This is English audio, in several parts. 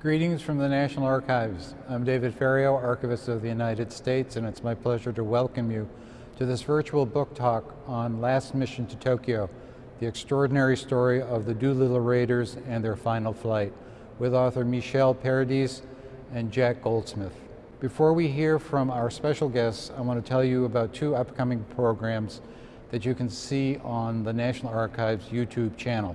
Greetings from the National Archives. I'm David Ferriero, Archivist of the United States, and it's my pleasure to welcome you to this virtual book talk on Last Mission to Tokyo, the extraordinary story of the Doolittle Raiders and their final flight, with author Michel Paradis and Jack Goldsmith. Before we hear from our special guests, I want to tell you about two upcoming programs that you can see on the National Archives YouTube channel.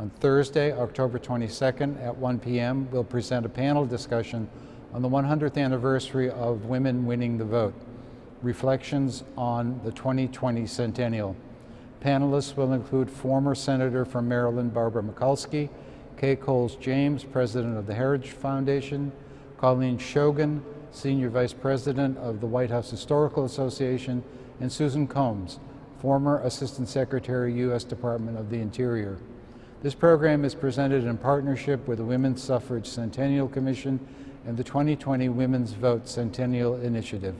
On Thursday, October 22nd at 1 p.m., we'll present a panel discussion on the 100th anniversary of women winning the vote, reflections on the 2020 centennial. Panelists will include former Senator from Maryland Barbara Mikulski, Kay Coles James, President of the Heritage Foundation, Colleen Shogan, Senior Vice President of the White House Historical Association, and Susan Combs, former Assistant Secretary, U.S. Department of the Interior. This program is presented in partnership with the Women's Suffrage Centennial Commission and the 2020 Women's Vote Centennial Initiative.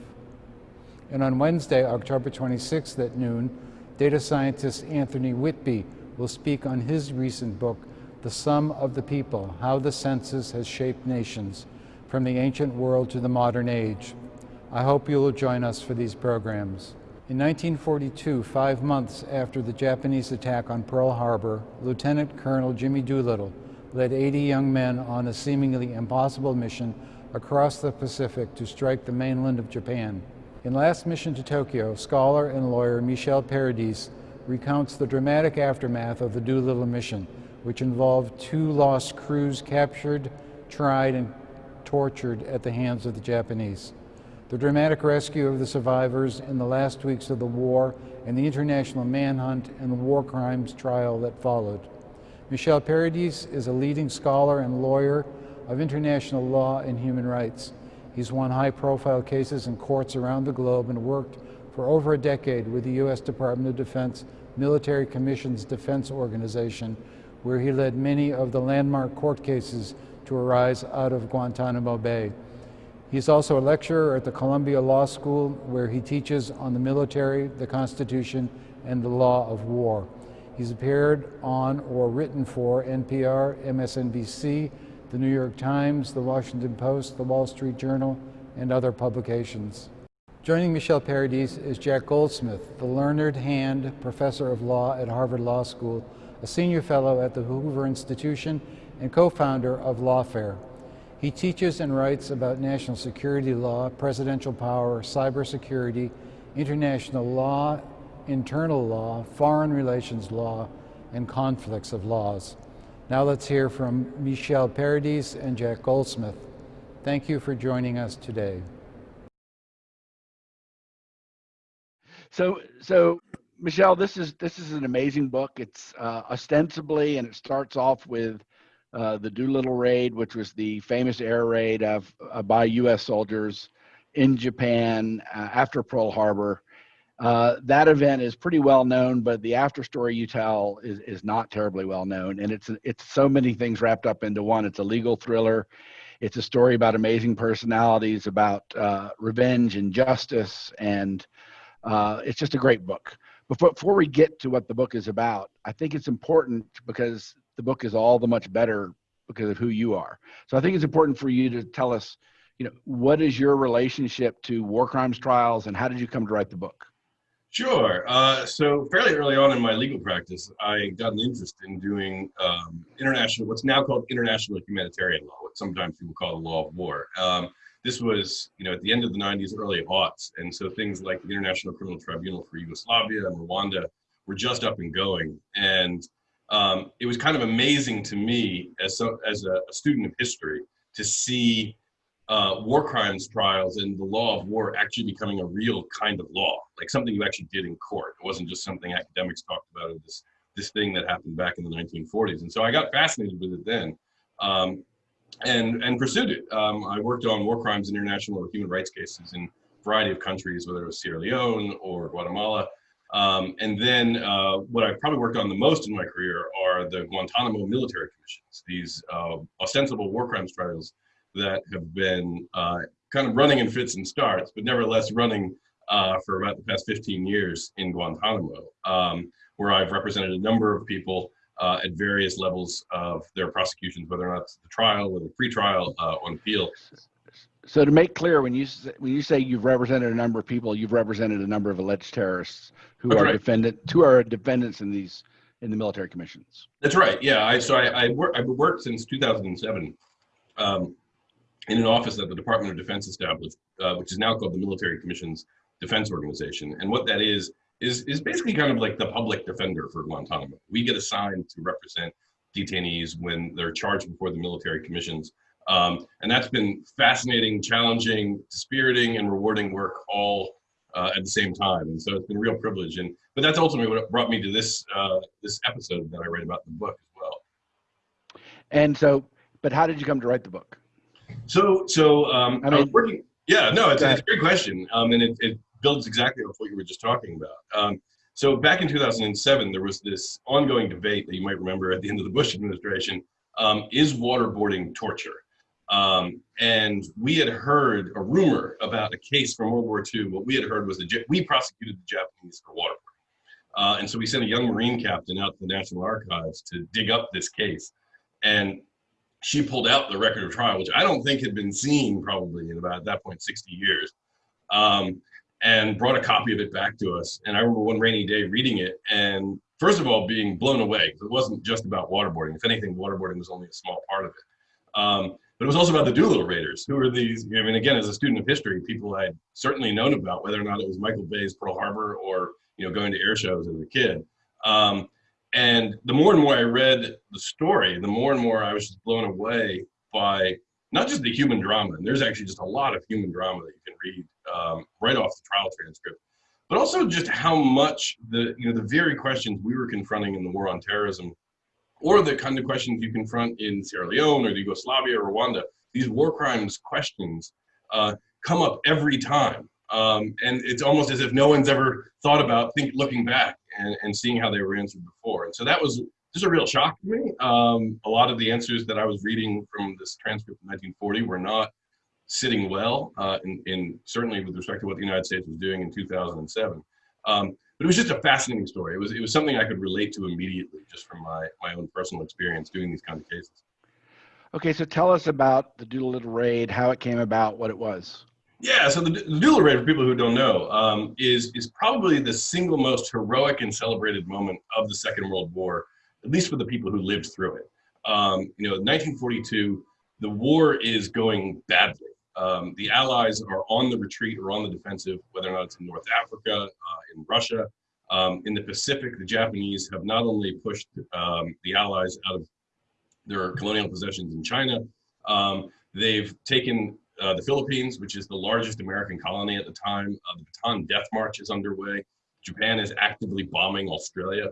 And on Wednesday, October 26th at noon, data scientist Anthony Whitby will speak on his recent book, The Sum of the People, How the Census Has Shaped Nations, from the ancient world to the modern age. I hope you will join us for these programs. In 1942, five months after the Japanese attack on Pearl Harbor, Lieutenant Colonel Jimmy Doolittle led 80 young men on a seemingly impossible mission across the Pacific to strike the mainland of Japan. In Last Mission to Tokyo, scholar and lawyer Michel Paradis recounts the dramatic aftermath of the Doolittle mission, which involved two lost crews captured, tried, and tortured at the hands of the Japanese. The dramatic rescue of the survivors in the last weeks of the war and the international manhunt and the war crimes trial that followed. Michel Paradis is a leading scholar and lawyer of international law and human rights. He's won high-profile cases in courts around the globe and worked for over a decade with the U.S. Department of Defense Military Commissions Defense Organization, where he led many of the landmark court cases to arise out of Guantanamo Bay. He's also a lecturer at the Columbia Law School where he teaches on the military, the Constitution, and the law of war. He's appeared on or written for NPR, MSNBC, the New York Times, the Washington Post, the Wall Street Journal, and other publications. Joining Michel Paradis is Jack Goldsmith, the learned hand professor of law at Harvard Law School, a senior fellow at the Hoover Institution, and co-founder of Lawfare. He teaches and writes about national security law, presidential power, cybersecurity, international law, internal law, foreign relations law, and conflicts of laws. Now let's hear from Michel Paradis and Jack Goldsmith. Thank you for joining us today. So, so Michel, this is this is an amazing book. It's uh, ostensibly, and it starts off with uh, the Doolittle raid, which was the famous air raid of uh, by U.S. soldiers in Japan uh, after Pearl Harbor. Uh, that event is pretty well known, but the after story you tell is, is not terribly well known, and it's it's so many things wrapped up into one. It's a legal thriller. It's a story about amazing personalities, about uh, revenge and justice, and it's just a great book. But before we get to what the book is about, I think it's important because the book is all the much better because of who you are. So I think it's important for you to tell us, you know, what is your relationship to war crimes trials and how did you come to write the book? Sure. Uh, so fairly early on in my legal practice, I got an interest in doing um, international, what's now called international humanitarian law, what sometimes people call the law of war. Um, this was, you know, at the end of the 90s, early aughts, and so things like the International Criminal Tribunal for Yugoslavia and Rwanda were just up and going, and um, it was kind of amazing to me as, so, as a, a student of history to see uh, war crimes trials and the law of war actually becoming a real kind of law, like something you actually did in court. It wasn't just something academics talked about, this, this thing that happened back in the 1940s. And so I got fascinated with it then um, and, and pursued it. Um, I worked on war crimes international or human rights cases in a variety of countries, whether it was Sierra Leone or Guatemala. Um, and then uh, what I've probably worked on the most in my career are the Guantanamo military commissions, these uh, ostensible war crimes trials that have been uh, kind of running in fits and starts, but nevertheless running uh, for about the past 15 years in Guantanamo, um, where I've represented a number of people uh, at various levels of their prosecutions, whether or not it's the trial, whether pre-trial, uh, on appeal. So to make clear, when you say, when you say you've represented a number of people, you've represented a number of alleged terrorists who That's are right. defendant who are defendants in these in the military commissions. That's right. Yeah. I, so I, I work, I've worked since 2007 um, in an office that the Department of Defense established, uh, which is now called the Military Commissions Defense Organization. And what that is, is, is basically kind of like the public defender for Guantanamo. We get assigned to represent detainees when they're charged before the military commissions. Um, and that's been fascinating, challenging, dispiriting, and rewarding work all uh, at the same time. And so it's been a real privilege. And but that's ultimately what brought me to this uh, this episode that I write about in the book as well. And so, but how did you come to write the book? So so um, I I, was working. Yeah, no, it's, it's a great question, um, and it, it builds exactly off what you were just talking about. Um, so back in 2007, there was this ongoing debate that you might remember at the end of the Bush administration: um, is waterboarding torture? Um, and we had heard a rumor about a case from World War II. What we had heard was that we prosecuted the Japanese for waterboarding, uh, and so we sent a young Marine captain out to the National Archives to dig up this case, and she pulled out the record of trial, which I don't think had been seen probably in about at that point 60 years, um, and brought a copy of it back to us. And I remember one rainy day reading it, and first of all being blown away it wasn't just about waterboarding. If anything, waterboarding was only a small part of it. Um, but it was also about the Doolittle Raiders, who were these. I mean, again, as a student of history, people I'd certainly known about, whether or not it was Michael Bay's Pearl Harbor or you know going to air shows as a kid. Um, and the more and more I read the story, the more and more I was just blown away by not just the human drama, and there's actually just a lot of human drama that you can read um, right off the trial transcript, but also just how much the you know the very questions we were confronting in the war on terrorism, or the kind of questions you confront in Sierra Leone or Yugoslavia or Rwanda, these war crimes questions uh, come up every time. Um, and it's almost as if no one's ever thought about think looking back and, and seeing how they were answered before. And so that was just a real shock to me. Um, a lot of the answers that I was reading from this transcript from 1940 were not sitting well, uh, in, in certainly with respect to what the United States was doing in 2007. Um, but it was just a fascinating story. It was it was something I could relate to immediately, just from my my own personal experience doing these kind of cases. Okay, so tell us about the Doolittle raid, how it came about, what it was. Yeah, so the, the Doolittle Raid, for people who don't know, um, is is probably the single most heroic and celebrated moment of the Second World War, at least for the people who lived through it. Um, you know, 1942, the war is going badly. Um, the Allies are on the retreat or on the defensive, whether or not it's in North Africa, uh, in Russia, um, in the Pacific. The Japanese have not only pushed um, the Allies out of their colonial possessions in China, um, they've taken uh, the Philippines, which is the largest American colony at the time. Uh, the Bataan Death March is underway. Japan is actively bombing Australia.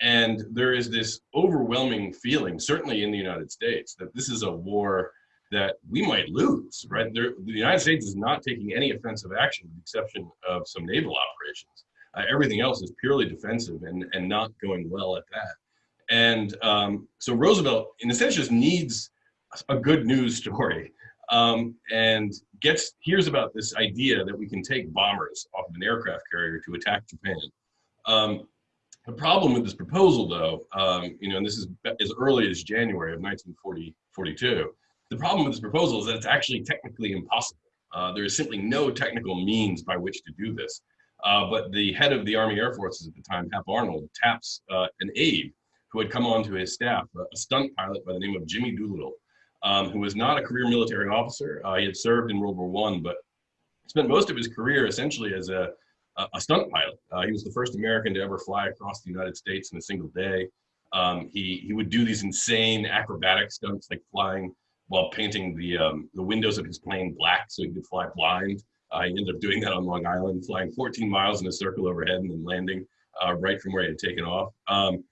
And there is this overwhelming feeling, certainly in the United States, that this is a war that we might lose, right? There, the United States is not taking any offensive action, with the exception of some naval operations. Uh, everything else is purely defensive and, and not going well at that. And um, so Roosevelt, in a sense, just needs a good news story um, and gets hears about this idea that we can take bombers off of an aircraft carrier to attack Japan. Um, the problem with this proposal, though, um, you know, and this is as early as January of 1942, the problem with this proposal is that it's actually technically impossible. Uh, there is simply no technical means by which to do this. Uh, but the head of the Army Air Forces at the time, Hap Arnold, taps uh, an aide who had come onto his staff, a, stunt pilot by the name of Jimmy Doolittle, um, who was not a career military officer. Uh, he had served in World War One, but spent most of his career essentially as a, a, a stunt pilot. Uh, he was the first American to ever fly across the United States in a single day. Um, he, he would do these insane acrobatic stunts like flying while painting the, um, the windows of his plane black so he could fly blind. Uh, he ended up doing that on Long Island, flying 14 miles in a circle overhead and then landing uh, right from where he had taken off. Um,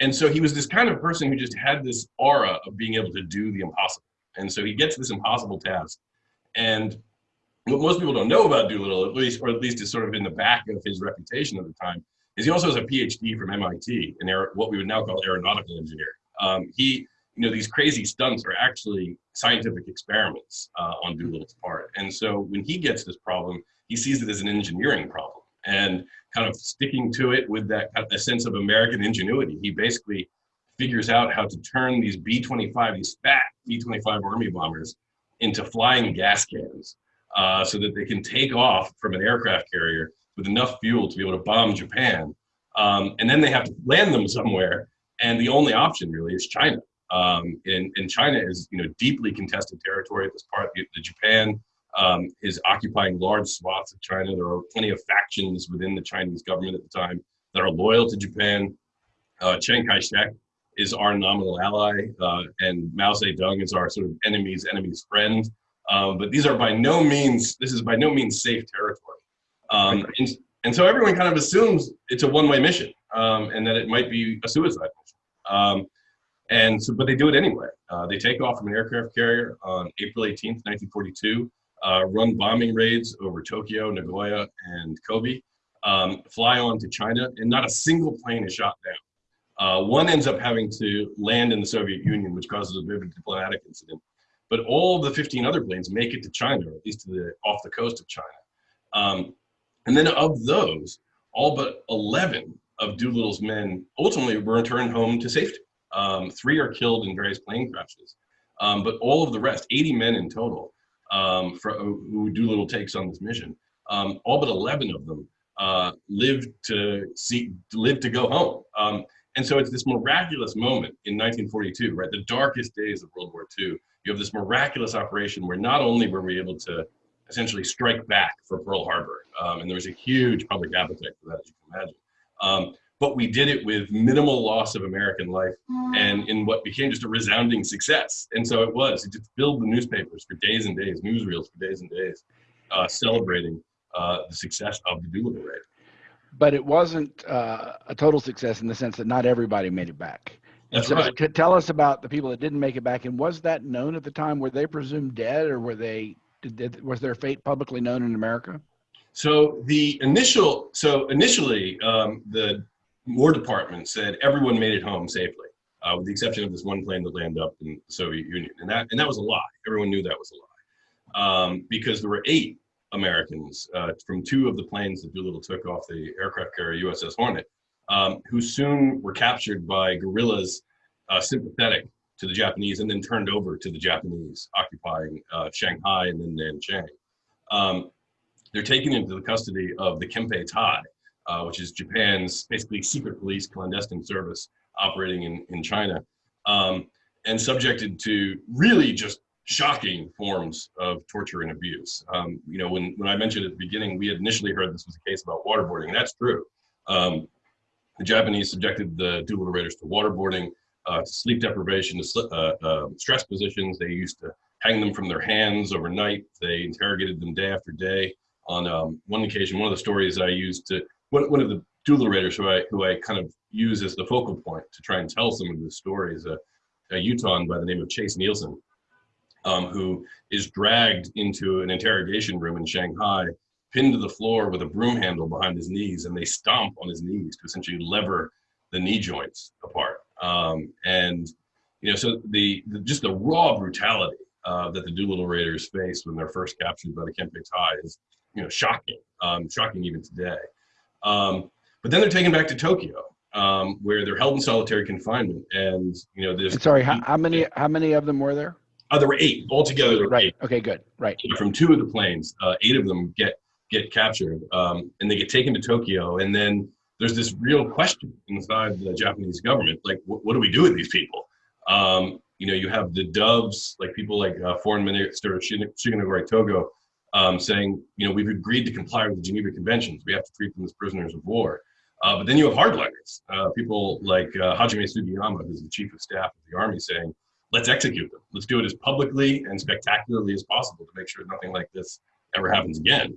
and so he was this kind of person who just had this aura of being able to do the impossible. And so he gets this impossible task. And what most people don't know about Doolittle, at least, or at least is sort of in the back of his reputation at the time, is he also has a PhD from MIT in aer- what we would now call aeronautical engineering. Um, he, you know, these crazy stunts are actually scientific experiments uh, on Doolittle's part. And so when he gets this problem, he sees it as an engineering problem. And kind of sticking to it with that a sense of American ingenuity, he basically figures out how to turn these B-25, these fat B-25 army bombers into flying gas cans uh, so that they can take off from an aircraft carrier with enough fuel to be able to bomb Japan. Um, and then they have to land them somewhere. And the only option really is China. Um, and, and China is, you know, deeply contested territory at this part. The, the Japan um, is occupying large swaths of China. There are plenty of factions within the Chinese government at the time that are loyal to Japan. Uh, Chiang Kai-shek is our nominal ally, uh, and Mao Zedong is our sort of enemy's enemy's friend. Um, but these are by no means, this is by no means safe territory. Um, and, and so everyone kind of assumes it's a one-way mission um, and that it might be a suicide mission. And so, but they do it anyway. Uh, they take off from an aircraft carrier on April 18th, 1942, uh, run bombing raids over Tokyo, Nagoya, and Kobe, um, fly on to China, and not a single plane is shot down. Uh, one ends up having to land in the Soviet Union, which causes a bit of a diplomatic incident. But all the 15 other planes make it to China, or at least to the off the coast of China. Um, and then of those, all but 11 of Doolittle's men ultimately were returned home to safety. Um, three are killed in various plane crashes. Um, but all of the rest, 80 men in total, um, for, who Doolittle takes on this mission, um, all but 11 of them uh, lived to see, live to go home. Um, and so it's this miraculous moment in 1942, right? The darkest days of World War II. You have this miraculous operation where not only were we able to essentially strike back for Pearl Harbor, um, and there was a huge public appetite for that, as you can imagine. But we did it with minimal loss of American life and in what became just a resounding success. And so it was, it just filled the newspapers for days and days, newsreels for days and days, uh, celebrating uh, the success of the Doolittle raid. But it wasn't uh, a total success in the sense that not everybody made it back. That's so, right. c- Tell us about the people that didn't make it back, and was that known at the time? Were they presumed dead, or were they? Did, did, was their fate publicly known in America? So the initial, so initially, um, the War Department said everyone made it home safely, uh, with the exception of this one plane that landed up in the Soviet Union, and that and that was a lie. Everyone knew that was a lie, um, because there were eight Americans uh, from two of the planes that Doolittle took off the aircraft carrier USS Hornet, um, who soon were captured by guerrillas uh, sympathetic to the Japanese, and then turned over to the Japanese, occupying uh, Shanghai and then Nanjing. Um, they're taken into the custody of the Kempeitai, uh, which is Japan's basically secret police clandestine service operating in, in China, um, and subjected to really just shocking forms of torture and abuse. Um, you know, when, when I mentioned at the beginning, we had initially heard this was a case about waterboarding, and that's true. Um, the Japanese subjected the Doolittle Raiders to waterboarding, uh, to sleep deprivation, to uh, uh, stress positions. They used to hang them from their hands overnight. They interrogated them day after day. On um, one occasion, one of the stories I used to one, one of the Doolittle Raiders who I who I kind of use as the focal point to try and tell some of the stories. A, a Utah by the name of Chase Nielsen, um, who is dragged into an interrogation room in Shanghai, pinned to the floor with a broom handle behind his knees, and they stomp on his knees to essentially lever the knee joints apart. Um, and you know, so the, the just the raw brutality uh, that the Doolittle Raiders faced when they're first captured by the Kempe Tai is you know shocking, um, shocking even today. Um, but then they're taken back to Tokyo, um, where they're held in solitary confinement, and you know this. Sorry, how, how many how many of them were there? Uh, there were eight altogether. There Right. eight. Okay. Good. Right. From two of the planes, uh, eight of them get get captured, um, and they get taken to Tokyo, and then there's this real question inside the Japanese government, like, what, what do we do with these people? Um, you know, you have the doves, like people like uh, Foreign Minister Shigenori Togo, um, saying, you know, we've agreed to comply with the Geneva Conventions. We have to treat them as prisoners of war. Uh, but then you have hardliners, uh, people like uh, Hajime Sugiyama, who's the chief of staff of the army, saying, let's execute them. Let's do it as publicly and spectacularly as possible to make sure nothing like this ever happens again.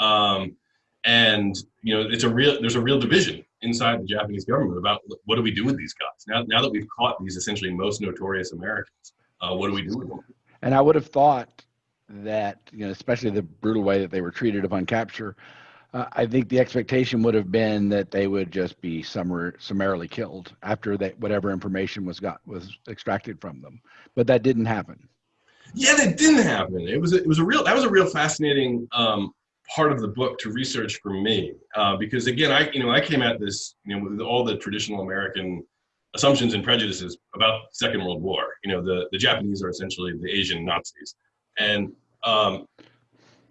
Um, and you know, it's a real there's a real division inside the Japanese government about what do we do with these guys now. Now that we've caught these essentially most notorious Americans, uh, what do we do with them? And I would have thought that, you know, especially the brutal way that they were treated upon capture, uh, I think the expectation would have been that they would just be summar- summarily killed after that whatever information was got was extracted from them. But that didn't happen. Yeah, that didn't happen. It was a, it was a real that was a real fascinating um, part of the book to research for me uh, because again, I you know I came at this you know with all the traditional American assumptions and prejudices about Second World War. You know, the, the Japanese are essentially the Asian Nazis. And, um,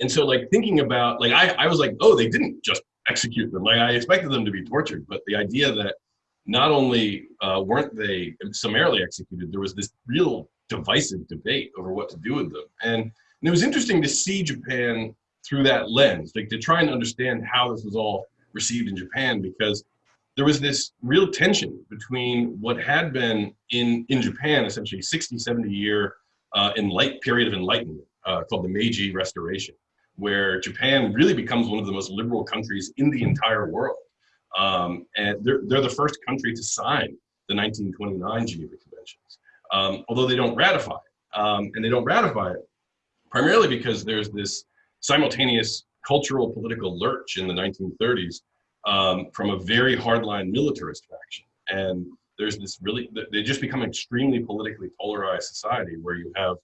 and so like thinking about, like, I, I was like, oh, they didn't just execute them. Like I expected them to be tortured, but the idea that not only uh, weren't they summarily executed, there was this real divisive debate over what to do with them. And, and it was interesting to see Japan through that lens, like to try and understand how this was all received in Japan, because there was this real tension between what had been in, in Japan, essentially 60, 70 year uh, enlight, period of enlightenment uh, called the Meiji Restoration, where Japan really becomes one of the most liberal countries in the entire world. Um, and they're, they're the first country to sign the 1929 Geneva Conventions, um, although they don't ratify it. Um, and they don't ratify it primarily because there's this simultaneous cultural political lurch in the 1930s um, from a very hardline militarist faction. And there's this really, they just become extremely politically polarized society where you have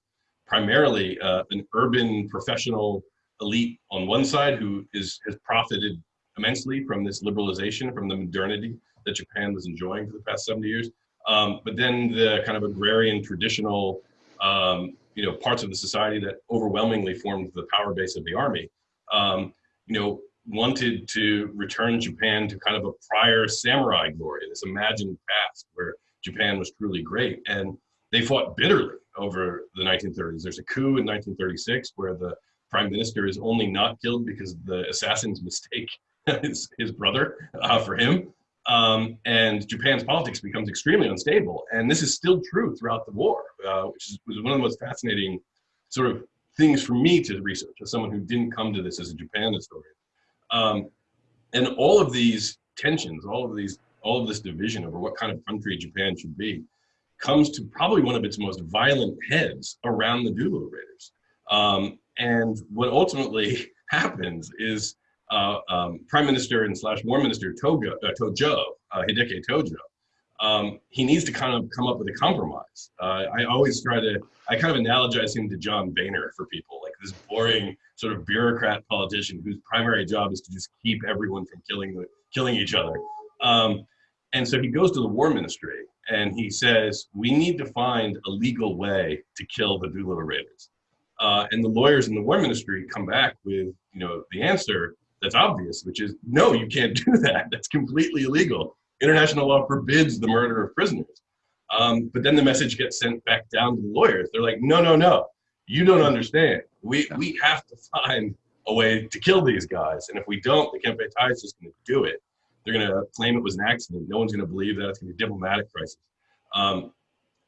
primarily uh, an urban professional elite on one side who is has profited immensely from this liberalization, from the modernity that Japan was enjoying for the past 70 years. Um, but then the kind of agrarian traditional, um, you know, parts of the society that overwhelmingly formed the power base of the army, um, you know, wanted to return Japan to kind of a prior samurai glory, this imagined past where Japan was truly great. And they fought bitterly over the 1930s. There's a coup in 1936 where the prime minister is only not killed because the assassins mistake his, his brother uh, for him. Um, and Japan's politics becomes extremely unstable. And this is still true throughout the war, uh, which is, was one of the most fascinating sort of things for me to research as someone who didn't come to this as a Japan historian. Um, and all of these tensions, all of these, all of this division over what kind of country Japan should be, comes to probably one of its most violent heads around the Doolittle Raiders. Um, and what ultimately happens is uh, um, Prime Minister and slash War Minister Toga, uh, Tojo, uh, Hideki Tojo, um, he needs to kind of come up with a compromise. Uh, I always try to, I kind of analogize him to John Boehner for people, this boring sort of bureaucrat politician whose primary job is to just keep everyone from killing killing each other. Um, and so he goes to the war ministry and he says, we need to find a legal way to kill the Doolittle Raiders. Uh, and the lawyers in the war ministry come back with, you know, the answer that's obvious, which is, no, you can't do that. That's completely illegal. International law forbids the murder of prisoners. Um, but then the message gets sent back down to the lawyers. They're like, no, no, no, you don't understand. We, we have to find a way to kill these guys. And if we don't, the Kempe Tai is just going to do it. They're going to claim it was an accident. No one's going to believe that. It's going to be a diplomatic crisis. Um,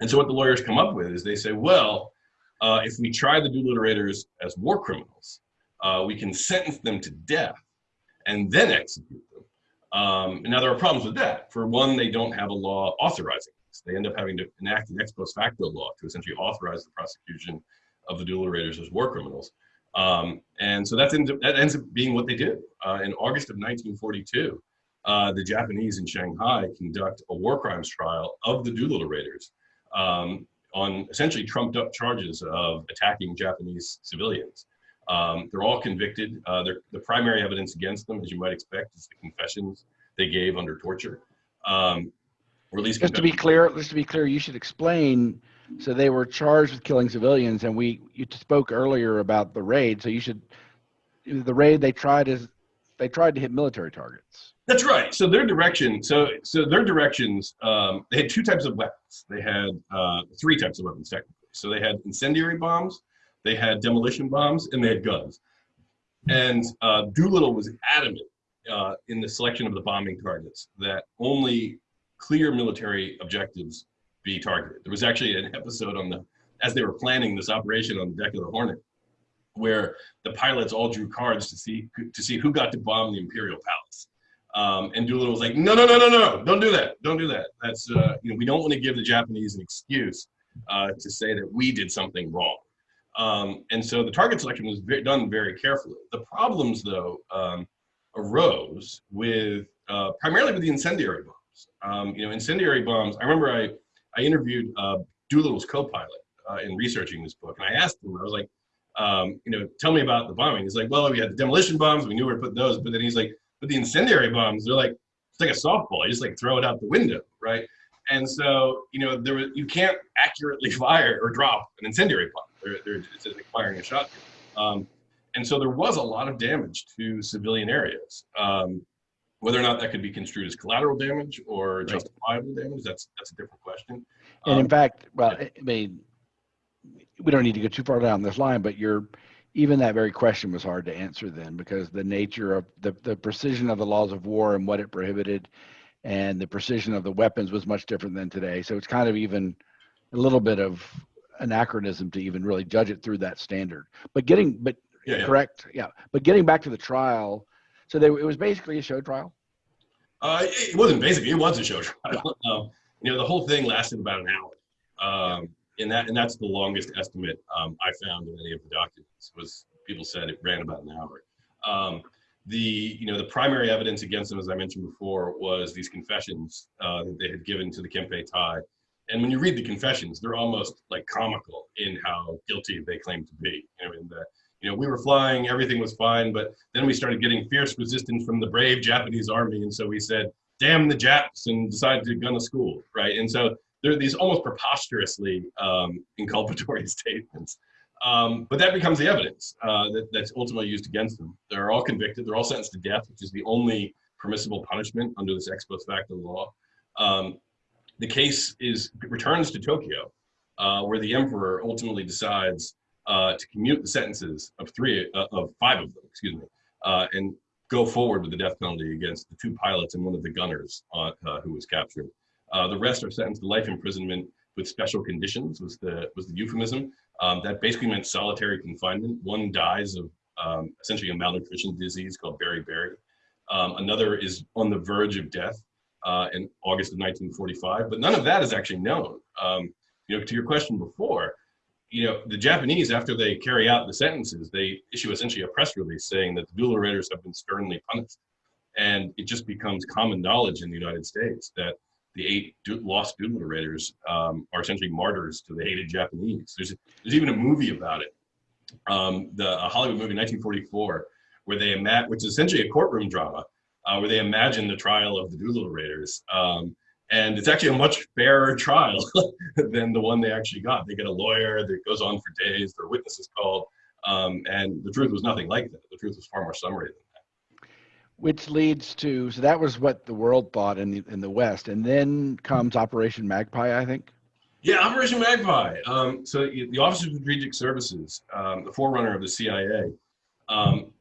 and so what the lawyers come up with is they say, well, uh, if we try the Doolittle as war criminals, uh, we can sentence them to death and then execute them. Um, now there are problems with that. For one, they don't have a law authorizing this. They end up having to enact an ex post facto law to essentially authorize the prosecution of the Doolittle Raiders as war criminals. Um, and so that ends, up, that ends up being what they do. Uh, in August of 1942, uh, the Japanese in Shanghai conduct a war crimes trial of the Doolittle Raiders um, on essentially trumped up charges of attacking Japanese civilians. Um, they're all convicted. Uh, the primary evidence against them, as you might expect, is the confessions they gave under torture. Um, just to be clear, just to be clear, you should explain. So they were charged with killing civilians, and we you spoke earlier about the raid. So you should the raid they tried is they tried to hit military targets. That's right. So their direction, so so their directions, um, they had two types of weapons. They had uh, three types of weapons technically. So they had incendiary bombs, they had demolition bombs, and they had guns. And uh, Doolittle was adamant uh, in the selection of the bombing targets that only clear military objectives be targeted. There was actually an episode on the, as they were planning this operation on the deck of the Hornet, where the pilots all drew cards to see to see who got to bomb the Imperial Palace. Um, and Doolittle was like, no, no, no, no, no, don't do that, don't do that. That's uh, you know, we don't want to give the Japanese an excuse uh, to say that we did something wrong. Um, and so the target selection was done very carefully. The problems, though, um, arose with uh, primarily with the incendiary bombs. Um, you know, incendiary bombs. I remember I I interviewed uh, Doolittle's co-pilot uh, in researching this book, and I asked him. I was like, um, you know, tell me about the bombing. He's like, well, we had the demolition bombs. We knew where to put those, but then he's like, but the incendiary bombs, they're like, it's like a softball. You just like throw it out the window, right? And so, you know, there was, you can't accurately fire or drop an incendiary bomb. They're, they're it's like firing a shotgun. Um, and so there was a lot of damage to civilian areas. Um, whether or not that could be construed as collateral damage or Right. justifiable damage, that's that's a different question. And in Um, fact, well, I I mean, we don't need to go too far down this line, but you're, even that very question was hard to answer then because the nature of the, the precision of the laws of war and what it prohibited and the precision of the weapons was much different than today. So it's kind of even a little bit of anachronism to even really judge it through that standard. But getting, but Yeah, yeah. correct, yeah. But getting back to the trial, so there, it was basically a show trial. Uh, it wasn't basically, it was a show trial. Um, you know, the whole thing lasted about an hour. Um, and that, and that's the longest estimate, um, I found in any of the documents was people said it ran about an hour. Um, the, you know, the primary evidence against them, as I mentioned before, was these confessions, uh, that they had given to the Kempeitai. And when you read the confessions, they're almost like comical in how guilty they claim to be. You know, in that, you know, we were flying, everything was fine, but then we started getting fierce resistance from the brave Japanese army. And so we said, damn the Japs and decided to gun a school, right? And so there are these almost preposterously um, inculpatory statements. Um, but that becomes the evidence uh, that, that's ultimately used against them. They're all convicted. They're all sentenced to death, which is the only permissible punishment under this ex post facto law. Um, the case is returns to Tokyo, uh, where the emperor ultimately decides uh, to commute the sentences of three uh, of five of them, excuse me, uh, and go forward with the death penalty against the two pilots and one of the gunners uh, uh, who was captured. Uh, the rest are sentenced to life imprisonment with special conditions. Was the was the euphemism um, that basically meant solitary confinement. One dies of um, essentially a malnutrition disease called beriberi. Um, another is on the verge of death uh, in August of 1945. But none of that is actually known. Um, you know, to your question before, you know, the Japanese, after they carry out the sentences, they issue essentially a press release saying that the dual raiders have been sternly punished. And it just becomes common knowledge in the United States that the eight lost Doolittle raiders um, are essentially martyrs to the hated Japanese. There's there's even a movie about it, um, the a Hollywood movie, 1944, where they ima- which is essentially a courtroom drama, uh, where they imagine the trial of the Doolittle Raiders. Um, and it's actually a much fairer trial than the one they actually got. They get a lawyer that goes on for days. Their witnesses called, um, and the truth was nothing like that. The truth was far more summary than that. Which leads to so that was what the world thought in the in the West, and then comes Operation Magpie, I think. Yeah, Operation Magpie. Um, so the Office of Strategic Services, um, the forerunner of the CIA, um,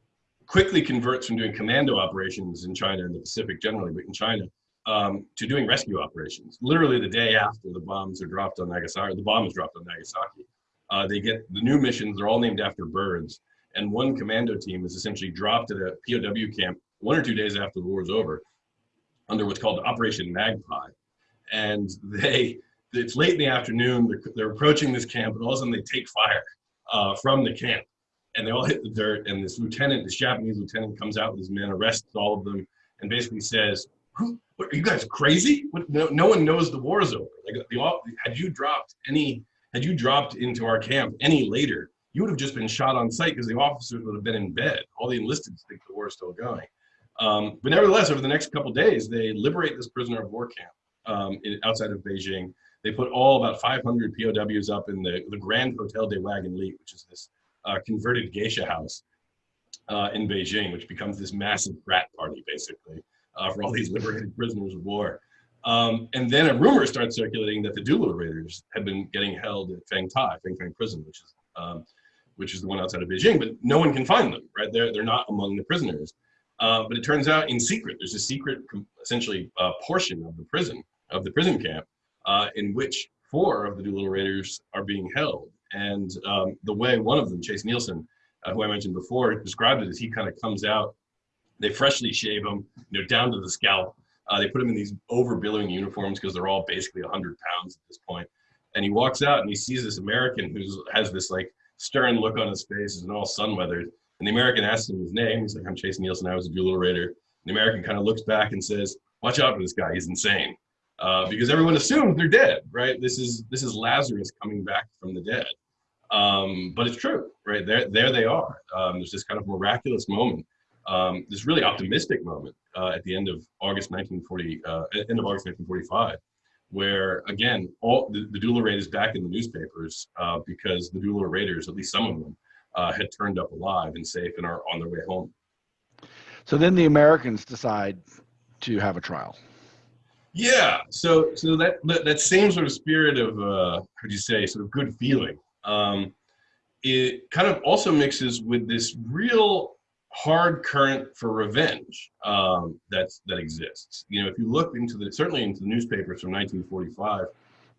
quickly converts from doing commando operations in China and the Pacific generally, but in China, um, to doing rescue operations. Literally the day after the bombs are dropped on Nagasaki, the bomb is dropped on Nagasaki, uh, they get the new missions. They're all named after birds, and one commando team is essentially dropped at a POW camp one or two days after the war is over, under what's called Operation Magpie, and they it's late in the afternoon. They're, they're approaching this camp, and all of a sudden they take fire uh, from the camp, and they all hit the dirt. And this lieutenant, this Japanese lieutenant, comes out with his men, arrests all of them, and basically says, "Who? What, are you guys crazy? What, no, no one knows the war is over. Like, the, had you dropped any, had you dropped into our camp any later, you would have just been shot on sight because the officers would have been in bed. All the enlisted think the war is still going." Um, but nevertheless, over the next couple days, they liberate this prisoner of war camp um, in, outside of Beijing. They put all about 500 POWs up in the, the Grand Hotel des Wagons-Lits, which is this uh, converted geisha house uh, in Beijing, which becomes this massive frat party, basically, uh, for all these liberated prisoners of war. Um, and then a rumor starts circulating that the Doolittle Raiders had been getting held at Feng Tai, Feng Prison, which is um, which is the one outside of Beijing, but no one can find them, right? They're, they're not among the prisoners. Uh, but it turns out in secret, there's a secret, essentially, uh, portion of the prison, of the prison camp, uh, in which four of the Doolittle Raiders are being held. And um, the way one of them, Chase Nielsen, uh, who I mentioned before, described it as he kind of comes out, they freshly shave them, you know, down to the scalp. Uh, they put them in these over-billowing uniforms because they're all basically 100 pounds at this point. And he walks out and he sees this American who has this like stern look on his face and all sun-weathered. And the American asks him his name. He's like, I'm Chase Nielsen. I was a Doolittle Raider. And the American kind of looks back and says, watch out for this guy. He's insane. Uh, because everyone assumes they're dead, right? This is this is Lazarus coming back from the dead. Um, but it's true, right? There, there they are. Um, there's this kind of miraculous moment, um, this really optimistic moment uh, at the end of August 1940, uh, end of August 1945, where again, all the, the Doolittle raid is back in the newspapers uh, because the Doolittle raiders, at least some of them, uh, had turned up alive and safe and are on their way home. So then the Americans decide to have a trial. Yeah, so so that that, that same sort of spirit of uh, how do you say, sort of good feeling, um, it kind of also mixes with this real hard current for revenge um, that's that exists. You know, if you look into the certainly into the newspapers from 1945,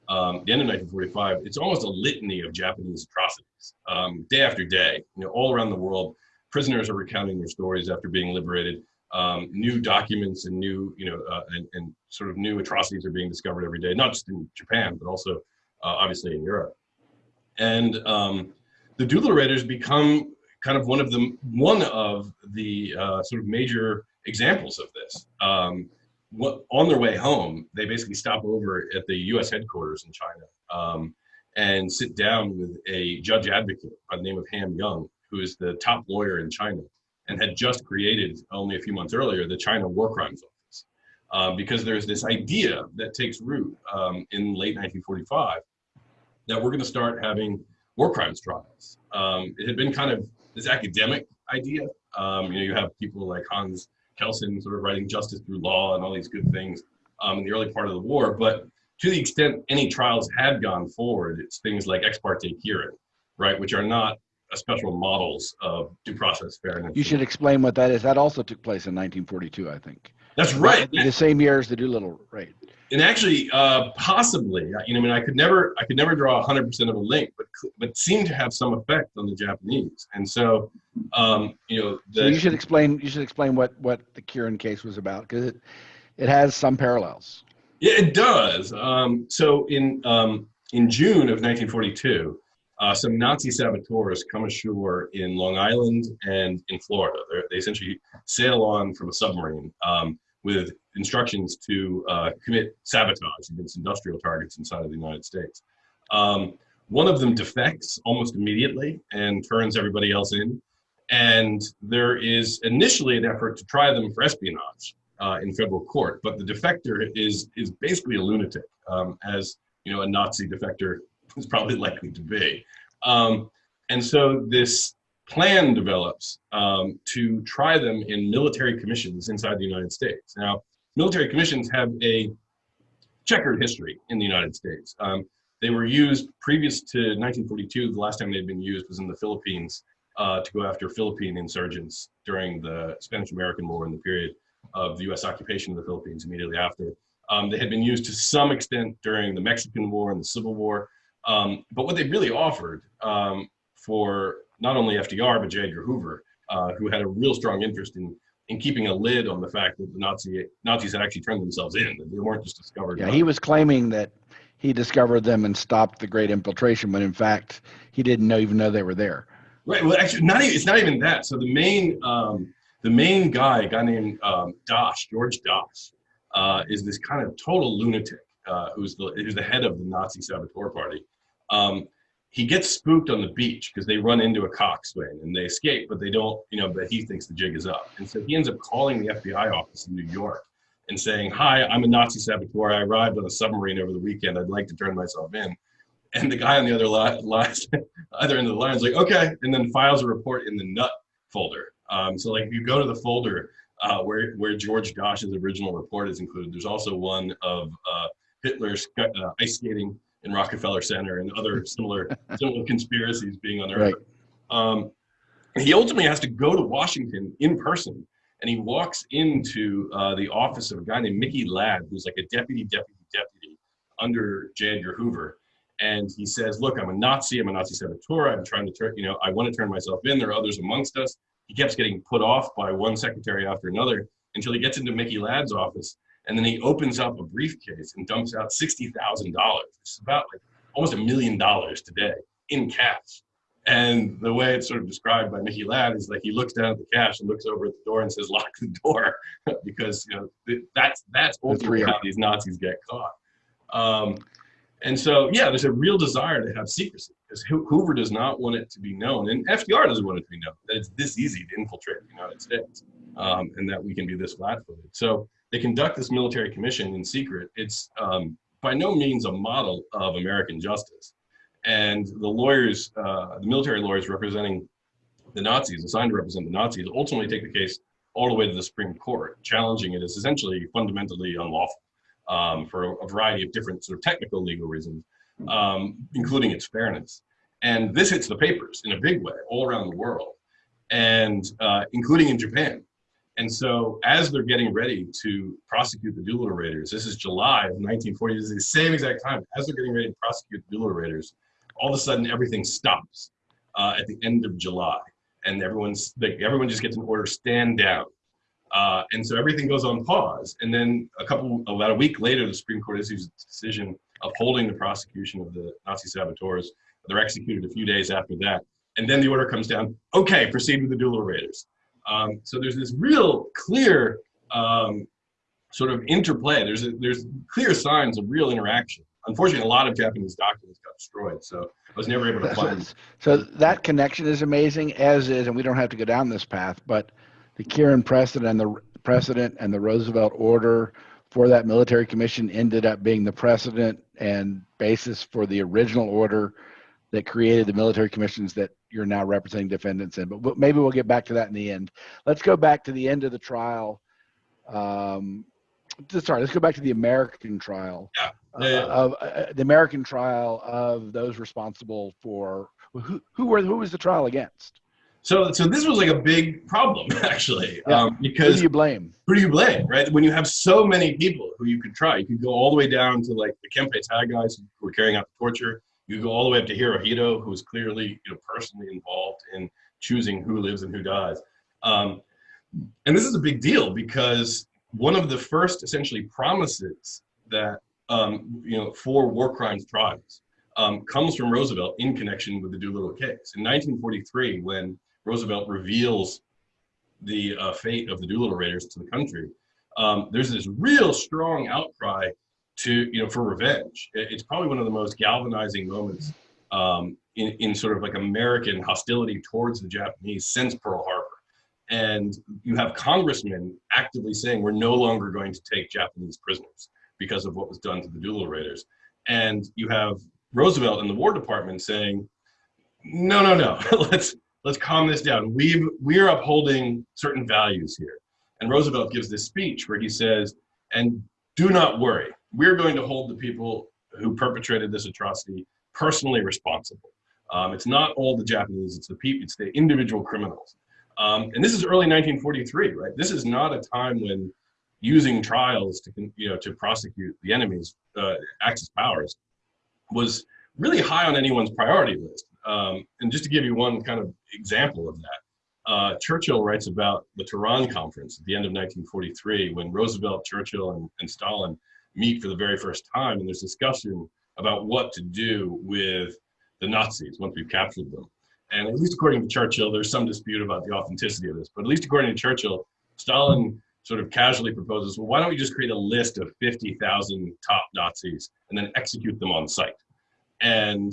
um, the end of 1945, it's almost a litany of Japanese atrocities, um, day after day. You know, all around the world, prisoners are recounting their stories after being liberated. Um, new documents and new, you know, uh, and, and, sort of new atrocities are being discovered every day, not just in Japan, but also uh, obviously in Europe. And um, the Doolittle Raiders become kind of one of the one of the uh, sort of major examples of this. Um, what, on their way home, they basically stop over at the U.S. headquarters in China um, and sit down with a judge advocate by the name of Ham Young, who is the top lawyer in China and had just created only a few months earlier the China War Crimes Office. Uh, because there's this idea that takes root um, in late 1945 that we're going to start having war crimes trials. Um, it had been kind of this academic idea. Um, you know, you have people like Hans Kelsen sort of writing justice through law and all these good things um, in the early part of the war. But to the extent any trials had gone forward, it's things like ex parte Quirin, right, which are not a special models of due process fairness. You should explain what that is. That also took place in 1942, I think. That's right. The same year as the Doolittle raid and actually uh, possibly you know i mean i could never i could never draw 100% of a link but but seemed to have some effect on the japanese. And so um, you know the, so you should explain you should explain what what the Quirin case was about because it it has some parallels. Yeah it does. Um, so in um, in june of 1942 uh, some Nazi saboteurs come ashore in Long Island and in Florida. They're, they essentially sail on from a submarine. Um, with instructions to uh, commit sabotage against industrial targets inside of the United States. Um, one of them defects almost immediately and turns everybody else in. And there is initially an effort to try them for espionage uh, in federal court, but the defector is is basically a lunatic, um, as you know a Nazi defector is probably likely to be. Um, and so this plan develops um, to try them in military commissions inside the United States. Now, military commissions have a checkered history in the United States. Um, they were used previous to 1942. The last time they'd been used was in the Philippines uh, to go after Philippine insurgents during the Spanish-American War in the period of the U.S. occupation of the Philippines immediately after. Um, they had been used to some extent during the Mexican War and the Civil War. Um, but what they really offered um, for not only FDR, but J. Edgar Hoover, uh, who had a real strong interest in in keeping a lid on the fact that the Nazi Nazis had actually turned themselves in. That they weren't just discovered. Yeah, he was claiming that he discovered them and stopped the Great Infiltration, when in fact he didn't know even know they were there. Right. Well, actually, not even, it's not even that. So the main um, the main guy, a guy named um, Dasch, George Dasch, uh, is this kind of total lunatic uh, who's the who's the head of the Nazi saboteur party. Um, he gets spooked on the beach because they run into a coxswain and they escape, but they don't, you know, but he thinks the jig is up. And so he ends up calling the FBI office in New York and saying, Hi, I'm a Nazi saboteur. I arrived on a submarine over the weekend. I'd like to turn myself in. And the guy on the other line, other end of the line is like, okay, and then files a report in the nut folder. Um, so like if you go to the folder uh, where, where George Dasch's original report is included, there's also one of uh, Hitler's uh, ice skating in Rockefeller Center and other similar similar conspiracies being unearthed. Right. Um, he ultimately has to go to Washington in person, and he walks into uh, the office of a guy named Mickey Ladd, who's like a deputy, deputy, deputy under J. Edgar Hoover. And he says, "Look, I'm a Nazi. I'm a Nazi saboteur. I'm trying to turn, you know, I want to turn myself in. There are others amongst us." He keeps getting put off by one secretary after another until he gets into Mickey Ladd's office and then he opens up a briefcase and dumps out $60,000. It's about like almost a million dollars today in cash. And the way it's sort of described by Mickey Ladd is like he looks down at the cash and looks over at the door and says, "Lock the door," because you know that's that's ultimately how these Nazis get caught. Um, and so, yeah, there's a real desire to have secrecy because Hoover does not want it to be known, and FDR doesn't want it to be known that it's this easy to infiltrate the United States, um, and that we can be this flat-footed. So they conduct this military commission in secret. It's um, by no means a model of American justice. And the lawyers, uh, the military lawyers representing the Nazis, assigned to represent the Nazis, ultimately take the case all the way to the Supreme Court, challenging it as essentially fundamentally unlawful um, for a variety of different sort of technical legal reasons, um, including its fairness. And this hits the papers in a big way all around the world, and uh, including in Japan. And so as they're getting ready to prosecute the Doolittle Raiders, this is July of 1940, this is the same exact time, as they're getting ready to prosecute the Doolittle Raiders, all of a sudden everything stops uh, at the end of July. And everyone's, like, everyone just gets an order, stand down. Uh, and so everything goes on pause. And then a couple, about a week later, the Supreme Court issues a decision upholding the prosecution of the Nazi saboteurs. They're executed a few days after that. And then the order comes down, okay, proceed with the Doolittle Raiders. Um, so there's this real clear um, sort of interplay. There's, a, there's clear signs of real interaction. Unfortunately, a lot of Japanese documents got destroyed, so I was never able to find. So that connection is amazing, as is, and we don't have to go down this path, but the Quirin precedent and the precedent and the Roosevelt order for that military commission ended up being the precedent and basis for the original order that created the military commissions that you're now representing defendants in. But maybe we'll get back to that in the end. Let's go back to the end of the trial. Um, sorry, let's go back to the American trial. Yeah. Uh, of uh, the American trial of those responsible for who, who were who was the trial against? So, so this was like a big problem actually, Yeah. um, Who because do you blame? who do you blame, right? When you have so many people who you could try, you could go all the way down to like the Kempe Tai guys who were carrying out the torture. You go all the way up to Hirohito, who is clearly, you know, personally involved in choosing who lives and who dies. Um, and this is a big deal because one of the first essentially promises that, um, you know, for war crimes trials um, comes from Roosevelt in connection with the Doolittle case. In 1943, when Roosevelt reveals the uh, fate of the Doolittle Raiders to the country, um, there's this real strong outcry to you know for revenge. It's probably one of the most galvanizing moments um, in in sort of like American hostility towards the Japanese since Pearl Harbor. And you have congressmen actively saying we're no longer going to take Japanese prisoners because of what was done to the Doolittle Raiders. And you have Roosevelt in the War Department saying, no, no, no, let's let's calm this down. We've we're upholding certain values here. And Roosevelt gives this speech where he says, and do not worry, we're going to hold the people who perpetrated this atrocity personally responsible. Um, it's not all the Japanese, it's the people, it's the individual criminals. Um, and this is early 1943, right? This is not a time when using trials to, you know, to prosecute the enemy's uh, Axis powers was really high on anyone's priority list. Um, and just to give you one kind of example of that, uh, Churchill writes about the Tehran conference at the end of 1943 when Roosevelt, Churchill, and, and Stalin meet for the very first time, and there's discussion about what to do with the Nazis once we've captured them. And at least according to Churchill, there's some dispute about the authenticity of this, but at least according to Churchill, Stalin sort of casually proposes, well, why don't we just create a list of 50,000 top Nazis and then execute them on site? And